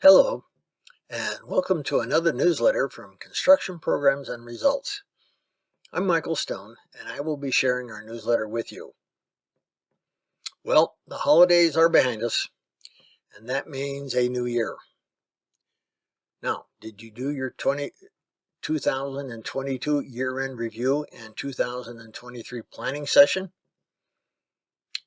Hello, and welcome to another newsletter from Construction Programs and Results. I'm Michael Stone, and I will be sharing our newsletter with you. Well, the holidays are behind us, and that means a new year. Now, did you do your 20, 2022 year-end review and 2023 planning session?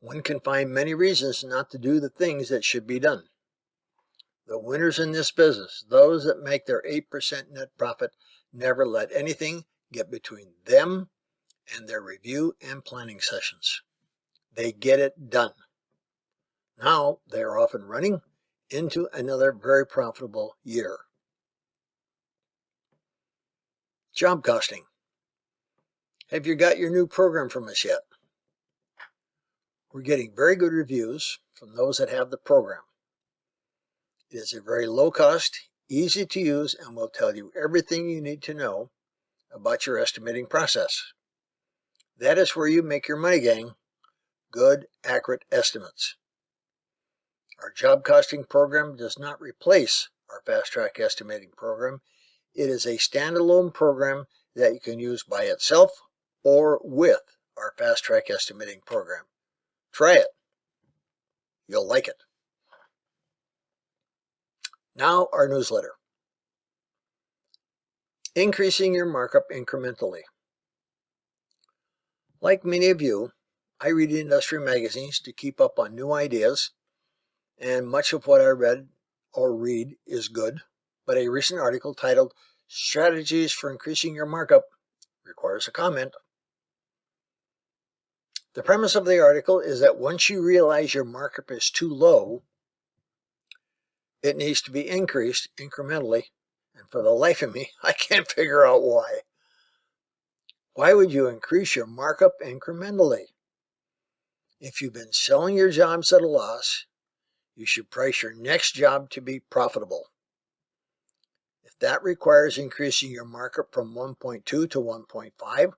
One can find many reasons not to do the things that should be done. The winners in this business, those that make their 8% net profit, never let anything get between them and their review and planning sessions. They get it done. Now they are often running into another very profitable year. Job costing. Have you got your new program from us yet? We're getting very good reviews from those that have the program. It is a very low cost, easy to use, and will tell you everything you need to know about your estimating process. That is where you make your money, gang. Good, accurate estimates. Our job costing program does not replace our fast track estimating program. It is a standalone program that you can use by itself or with our fast track estimating program. Try it. You'll like it. Now our newsletter. Increasing your markup incrementally. Like many of you, I read industry magazines to keep up on new ideas, and much of what I read or read is good, but a recent article titled Strategies for Increasing Your Markup requires a comment. The premise of the article is that once you realize your markup is too low, it needs to be increased incrementally. And for the life of me, I can't figure out why. Why would you increase your markup incrementally? If you've been selling your jobs at a loss, you should price your next job to be profitable. If that requires increasing your markup from 1.2 to 1.5,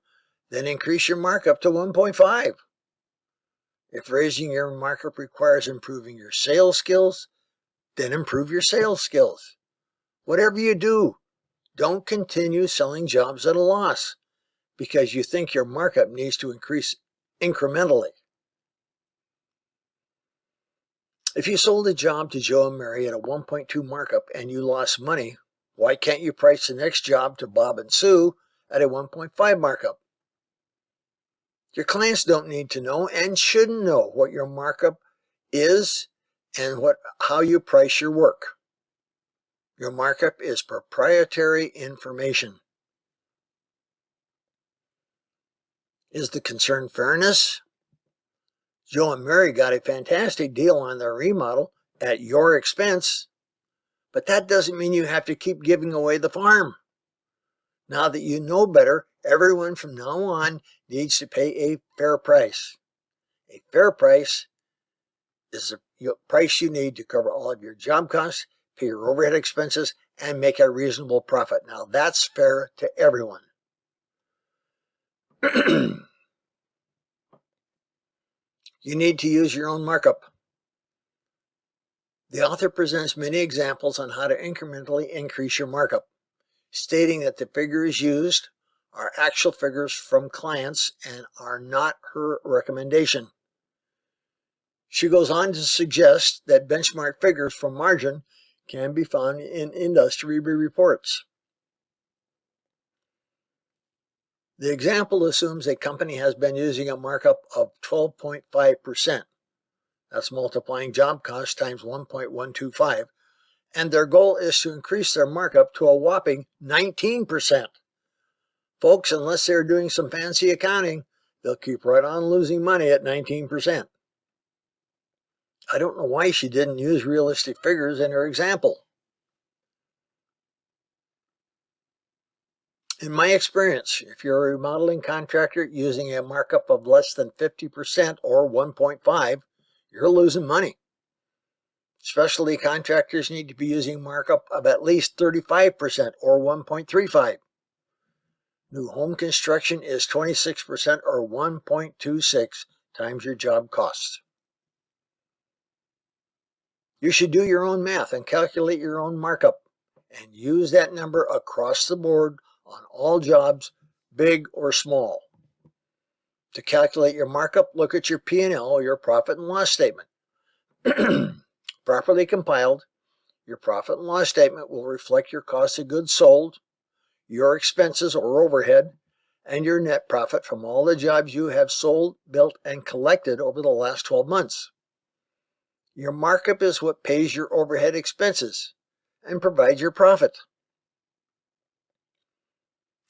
then increase your markup to 1.5. If raising your markup requires improving your sales skills, then improve your sales skills. Whatever you do, don't continue selling jobs at a loss because you think your markup needs to increase incrementally. If you sold a job to Joe and Mary at a 1.2 markup and you lost money, why can't you price the next job to Bob and Sue at a 1.5 markup? Your clients don't need to know and shouldn't know what your markup is and what how you price your work. Your markup is proprietary information. Is the concern fairness? Joe and Mary got a fantastic deal on their remodel at your expense, but that doesn't mean you have to keep giving away the farm. Now that you know better, everyone from now on needs to pay a fair price. A fair price is the price you need to cover all of your job costs, pay your overhead expenses, and make a reasonable profit. Now that's fair to everyone. you need to use your own markup. The author presents many examples on how to incrementally increase your markup, stating that the figures used are actual figures from clients and are not her recommendation. She goes on to suggest that benchmark figures for margin can be found in industry reports. The example assumes a company has been using a markup of 12.5%. That's multiplying job cost times 1.125. And their goal is to increase their markup to a whopping 19%. Folks, unless they're doing some fancy accounting, they'll keep right on losing money at 19%. I don't know why she didn't use realistic figures in her example. In my experience, if you're a remodeling contractor using a markup of less than 50% or 1.5, you're losing money. Specialty contractors need to be using markup of at least 35% or 1.35. New home construction is 26% or 1.26 times your job costs. You should do your own math and calculate your own markup and use that number across the board on all jobs, big or small. To calculate your markup, look at your P&L your profit and loss statement. Properly compiled, your profit and loss statement will reflect your cost of goods sold, your expenses or overhead, and your net profit from all the jobs you have sold, built, and collected over the last 12 months. Your markup is what pays your overhead expenses and provides your profit.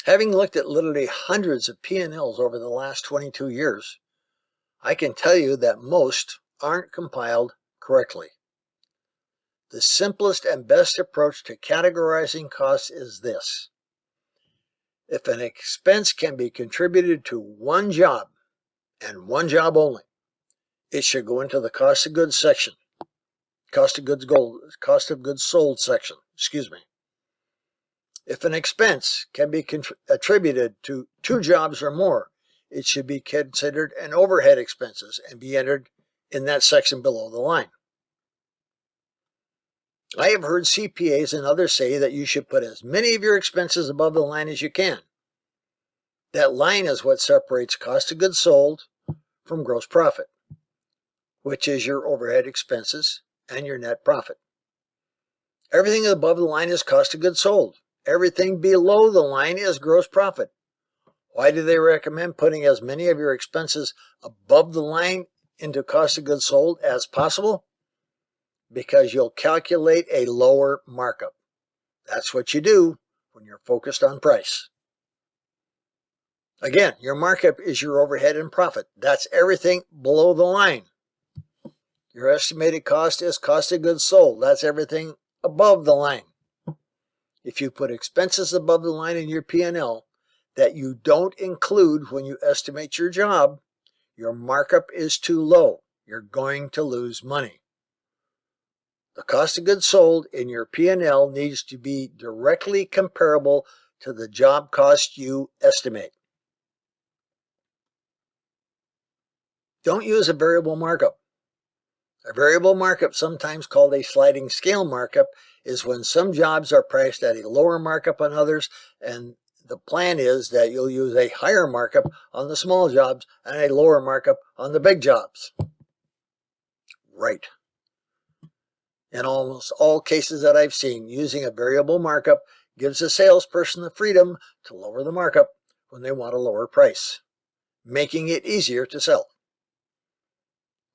Having looked at literally hundreds of P&Ls over the last 22 years, I can tell you that most aren't compiled correctly. The simplest and best approach to categorizing costs is this. If an expense can be contributed to one job and one job only, it should go into the cost of goods section. Cost of goods gold, cost of goods sold section, excuse me. If an expense can be attributed to two jobs or more, it should be considered an overhead expenses and be entered in that section below the line. I have heard CPAs and others say that you should put as many of your expenses above the line as you can. That line is what separates cost of goods sold from gross profit, which is your overhead expenses and your net profit. Everything above the line is cost of goods sold. Everything below the line is gross profit. Why do they recommend putting as many of your expenses above the line into cost of goods sold as possible? Because you'll calculate a lower markup. That's what you do when you're focused on price. Again, your markup is your overhead and profit. That's everything below the line. Your estimated cost is cost of goods sold. That's everything above the line. If you put expenses above the line in your P&L that you don't include when you estimate your job, your markup is too low. You're going to lose money. The cost of goods sold in your P&L needs to be directly comparable to the job cost you estimate. Don't use a variable markup. A variable markup, sometimes called a sliding scale markup, is when some jobs are priced at a lower markup on others, and the plan is that you'll use a higher markup on the small jobs and a lower markup on the big jobs. Right. In almost all cases that I've seen, using a variable markup gives a salesperson the freedom to lower the markup when they want a lower price, making it easier to sell.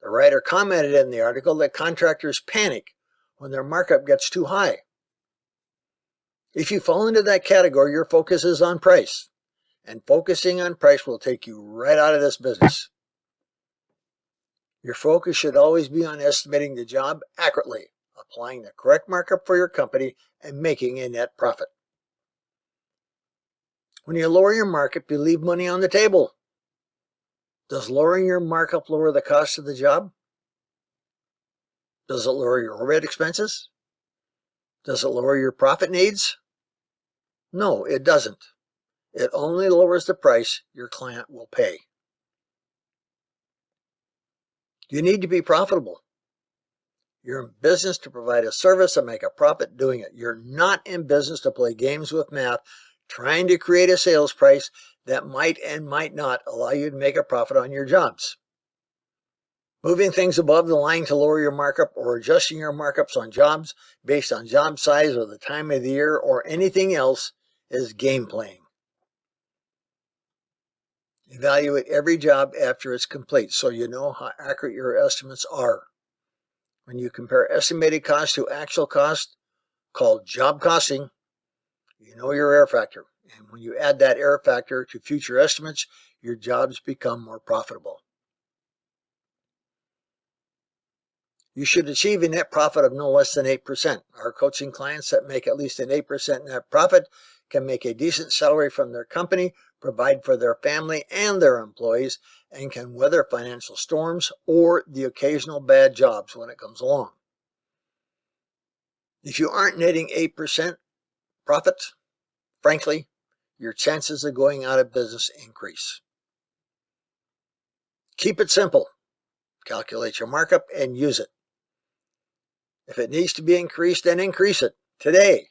The writer commented in the article that contractors panic when their markup gets too high. If you fall into that category, your focus is on price. And focusing on price will take you right out of this business. Your focus should always be on estimating the job accurately, applying the correct markup for your company, and making a net profit. When you lower your markup, you leave money on the table. Does lowering your markup lower the cost of the job? Does it lower your overhead expenses? Does it lower your profit needs? No, it doesn't. It only lowers the price your client will pay. You need to be profitable. You're in business to provide a service and make a profit doing it. You're not in business to play games with math, trying to create a sales price that might and might not allow you to make a profit on your jobs. Moving things above the line to lower your markup or adjusting your markups on jobs based on job size or the time of the year or anything else is game playing. Evaluate every job after it's complete so you know how accurate your estimates are. When you compare estimated cost to actual cost, called job costing, you know your error factor. And when you add that error factor to future estimates, your jobs become more profitable. You should achieve a net profit of no less than 8%. Our coaching clients that make at least an 8% net profit can make a decent salary from their company, provide for their family and their employees, and can weather financial storms or the occasional bad jobs when it comes along. If you aren't netting 8% profit, frankly, your chances of going out of business increase. Keep it simple. Calculate your markup and use it. If it needs to be increased, then increase it today.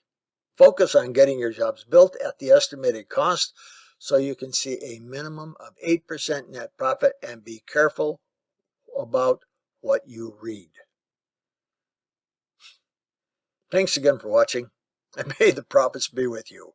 Focus on getting your jobs built at the estimated cost so you can see a minimum of 8% net profit and be careful about what you read. Thanks again for watching and may the profits be with you.